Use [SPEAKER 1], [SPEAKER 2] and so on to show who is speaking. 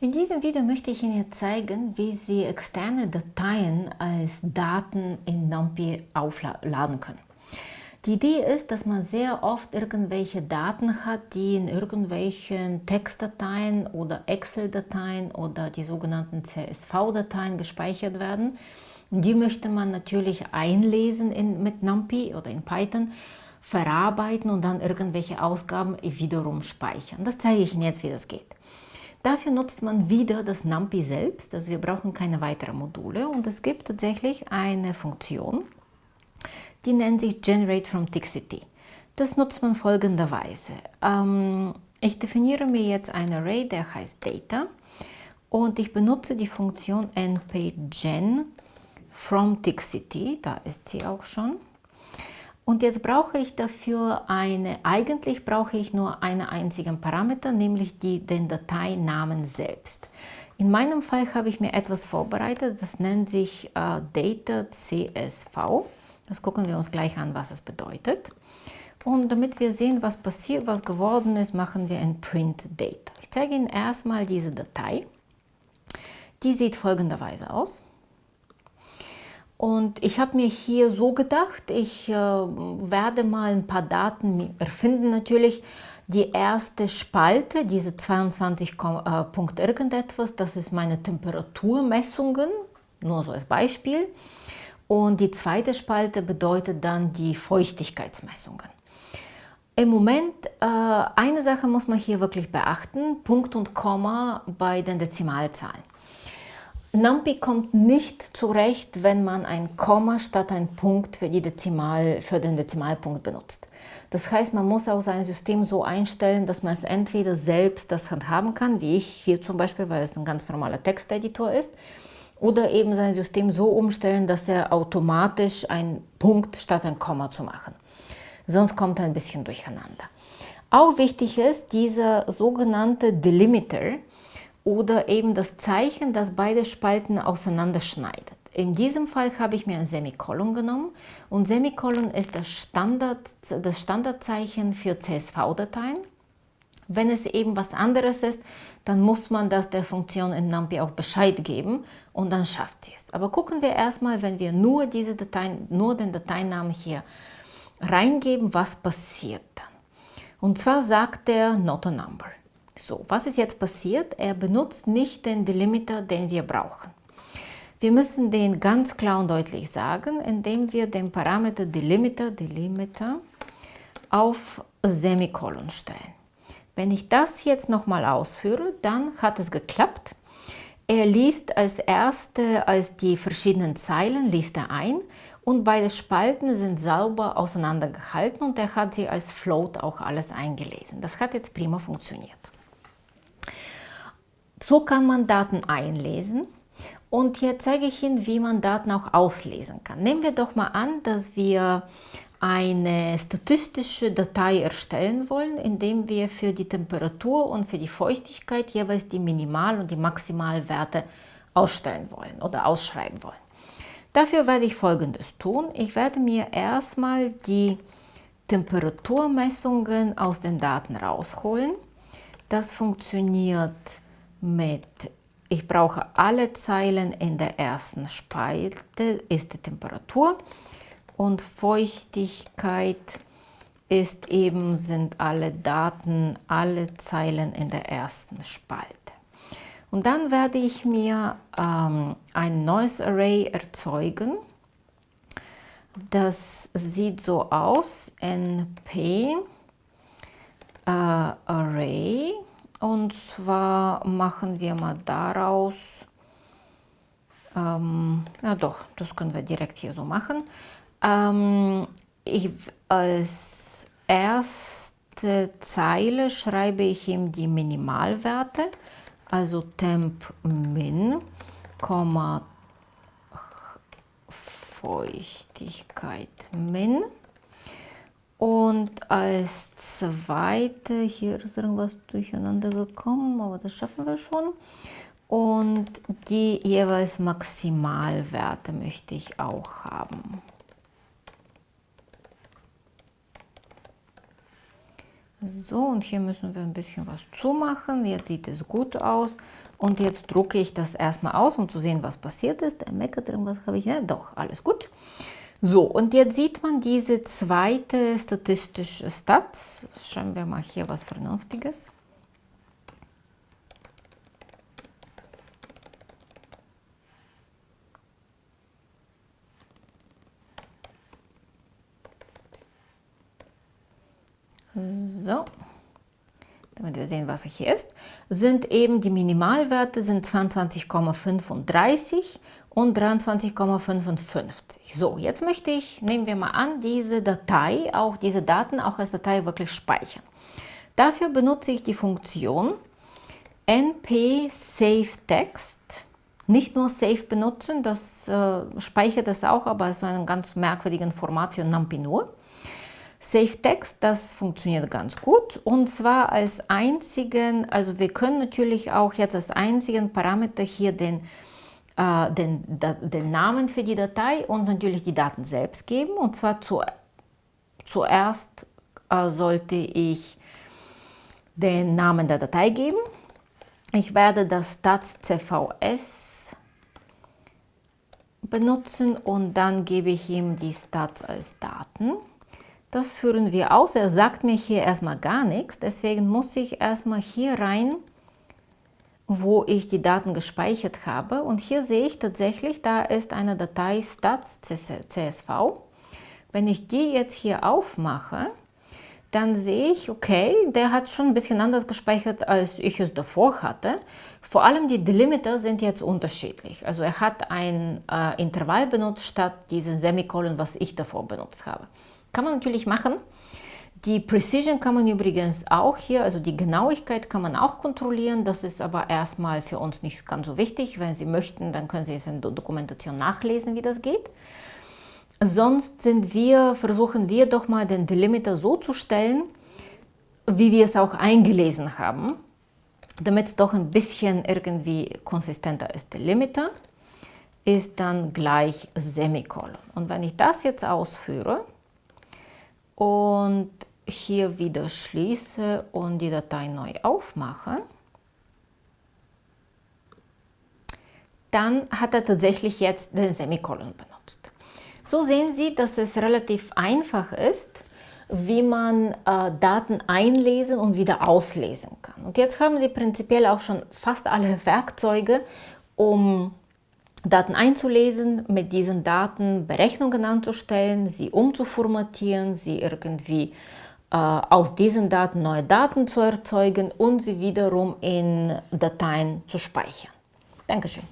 [SPEAKER 1] In diesem Video möchte ich Ihnen zeigen, wie Sie externe Dateien als Daten in NumPy aufladen können. Die Idee ist, dass man sehr oft irgendwelche Daten hat, die in irgendwelchen Textdateien oder Excel-Dateien oder die sogenannten CSV-Dateien gespeichert werden. Die möchte man natürlich einlesen in, mit NumPy oder in Python, verarbeiten und dann irgendwelche Ausgaben wiederum speichern. Das zeige ich Ihnen jetzt, wie das geht. Dafür nutzt man wieder das NumPy selbst, also wir brauchen keine weiteren Module und es gibt tatsächlich eine Funktion, die nennt sich Generate from Tixity. Das nutzt man folgenderweise. Ähm, ich definiere mir jetzt ein Array, der heißt Data und ich benutze die Funktion npgen from Tixity, da ist sie auch schon. Und jetzt brauche ich dafür eine, eigentlich brauche ich nur einen einzigen Parameter, nämlich die, den Dateinamen selbst. In meinem Fall habe ich mir etwas vorbereitet, das nennt sich äh, Data CSV. Das gucken wir uns gleich an, was es bedeutet. Und damit wir sehen, was passiert, was geworden ist, machen wir ein Print Data. Ich zeige Ihnen erstmal diese Datei. Die sieht folgenderweise aus. Und ich habe mir hier so gedacht, ich äh, werde mal ein paar Daten erfinden natürlich. Die erste Spalte, diese 22 äh, Punkt irgendetwas, das ist meine Temperaturmessungen, nur so als Beispiel. Und die zweite Spalte bedeutet dann die Feuchtigkeitsmessungen. Im Moment, äh, eine Sache muss man hier wirklich beachten, Punkt und Komma bei den Dezimalzahlen. NumPy kommt nicht zurecht, wenn man ein Komma statt ein Punkt für, Dezimal, für den Dezimalpunkt benutzt. Das heißt, man muss auch sein System so einstellen, dass man es entweder selbst das handhaben kann, wie ich hier zum Beispiel, weil es ein ganz normaler Texteditor ist, oder eben sein System so umstellen, dass er automatisch einen Punkt statt ein Komma zu machen. Sonst kommt er ein bisschen durcheinander. Auch wichtig ist dieser sogenannte Delimiter, oder eben das Zeichen, das beide Spalten auseinanderschneidet. In diesem Fall habe ich mir ein Semikolon genommen und Semikolon ist das, Standard, das Standardzeichen für CSV-Dateien. Wenn es eben was anderes ist, dann muss man das der Funktion in NumPy auch Bescheid geben und dann schafft sie es. Aber gucken wir erstmal, wenn wir nur diese Dateien, nur den Dateinamen hier reingeben, was passiert dann. Und zwar sagt er not a number. So, was ist jetzt passiert? Er benutzt nicht den Delimiter, den wir brauchen. Wir müssen den ganz klar und deutlich sagen, indem wir den Parameter Delimiter, Delimiter auf Semikolon stellen. Wenn ich das jetzt nochmal ausführe, dann hat es geklappt. Er liest als erste, als die verschiedenen Zeilen, liest er ein und beide Spalten sind sauber auseinandergehalten und er hat sie als Float auch alles eingelesen. Das hat jetzt prima funktioniert. So kann man Daten einlesen. Und hier zeige ich Ihnen, wie man Daten auch auslesen kann. Nehmen wir doch mal an, dass wir eine statistische Datei erstellen wollen, indem wir für die Temperatur und für die Feuchtigkeit jeweils die Minimal- und die Maximalwerte ausstellen wollen oder ausschreiben wollen. Dafür werde ich folgendes tun. Ich werde mir erstmal die Temperaturmessungen aus den Daten rausholen. Das funktioniert mit, ich brauche alle Zeilen in der ersten Spalte, ist die Temperatur und Feuchtigkeit ist eben, sind alle Daten, alle Zeilen in der ersten Spalte. Und dann werde ich mir ähm, ein neues Array erzeugen. Das sieht so aus, np äh, Array und zwar machen wir mal daraus, ähm, ja doch, das können wir direkt hier so machen. Ähm, ich, als erste Zeile schreibe ich ihm die Minimalwerte, also temp min, Feuchtigkeit min. Und als zweite, hier ist irgendwas durcheinander gekommen, aber das schaffen wir schon. Und die jeweils Maximalwerte möchte ich auch haben. So, und hier müssen wir ein bisschen was zumachen. Jetzt sieht es gut aus. Und jetzt drucke ich das erstmal aus, um zu sehen, was passiert ist. Der meckert irgendwas, habe ich, ja, doch, alles gut. So, und jetzt sieht man diese zweite statistische Stats. Schauen wir mal hier was Vernünftiges. So, damit wir sehen, was hier ist, sind eben die Minimalwerte sind 22,35 und 23,55. So, jetzt möchte ich, nehmen wir mal an, diese Datei, auch diese Daten auch als Datei wirklich speichern. Dafür benutze ich die Funktion np save text. Nicht nur save benutzen, das äh, speichert es auch, aber so einem ganz merkwürdigen Format für NumPy nur. Save Text, das funktioniert ganz gut und zwar als einzigen, also wir können natürlich auch jetzt als einzigen Parameter hier den, äh, den, den Namen für die Datei und natürlich die Daten selbst geben und zwar zu, zuerst äh, sollte ich den Namen der Datei geben. Ich werde das stats cvs benutzen und dann gebe ich ihm die Stats als Daten. Das führen wir aus. Er sagt mir hier erstmal gar nichts. Deswegen muss ich erstmal hier rein, wo ich die Daten gespeichert habe. Und hier sehe ich tatsächlich, da ist eine Datei stats.csv. Wenn ich die jetzt hier aufmache, dann sehe ich, okay, der hat schon ein bisschen anders gespeichert, als ich es davor hatte. Vor allem die Delimiter sind jetzt unterschiedlich. Also er hat ein äh, Intervall benutzt statt diese Semikolon, was ich davor benutzt habe. Kann man natürlich machen. Die Precision kann man übrigens auch hier, also die Genauigkeit kann man auch kontrollieren. Das ist aber erstmal für uns nicht ganz so wichtig. Wenn Sie möchten, dann können Sie es in der Dokumentation nachlesen, wie das geht. Sonst sind wir, versuchen wir doch mal den Delimiter so zu stellen, wie wir es auch eingelesen haben, damit es doch ein bisschen irgendwie konsistenter ist. Delimiter ist dann gleich Semikolon. Und wenn ich das jetzt ausführe, und hier wieder schließe und die Datei neu aufmache, dann hat er tatsächlich jetzt den Semikolon benutzt. So sehen Sie, dass es relativ einfach ist, wie man äh, Daten einlesen und wieder auslesen kann. Und jetzt haben Sie prinzipiell auch schon fast alle Werkzeuge, um Daten einzulesen, mit diesen Daten Berechnungen anzustellen, sie umzuformatieren, sie irgendwie aus diesen Daten neue Daten zu erzeugen und sie wiederum in Dateien zu speichern. Dankeschön.